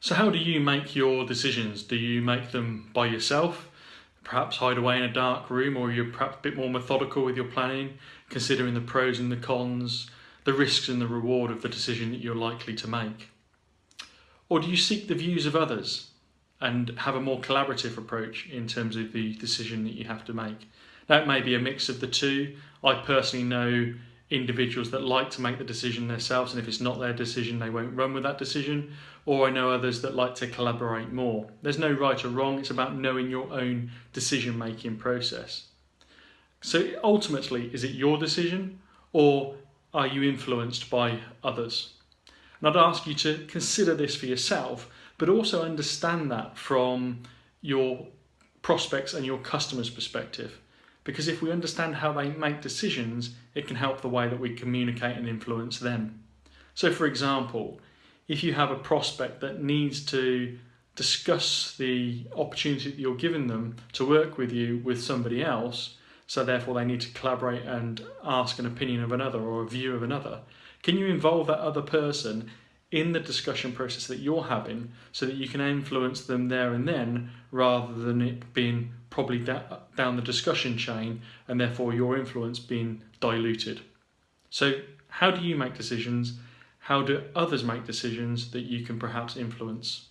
So how do you make your decisions? Do you make them by yourself? Perhaps hide away in a dark room or you're perhaps a bit more methodical with your planning, considering the pros and the cons, the risks and the reward of the decision that you're likely to make? Or do you seek the views of others and have a more collaborative approach in terms of the decision that you have to make? That may be a mix of the two. I personally know individuals that like to make the decision themselves and if it's not their decision they won't run with that decision or I know others that like to collaborate more. There's no right or wrong, it's about knowing your own decision making process. So ultimately, is it your decision or are you influenced by others? And I'd ask you to consider this for yourself, but also understand that from your prospects and your customers' perspective because if we understand how they make decisions, it can help the way that we communicate and influence them. So for example, if you have a prospect that needs to discuss the opportunity that you're giving them to work with you with somebody else, so therefore they need to collaborate and ask an opinion of another or a view of another, can you involve that other person in the discussion process that you're having so that you can influence them there and then rather than it being probably da down the discussion chain and therefore your influence being diluted. So how do you make decisions? How do others make decisions that you can perhaps influence?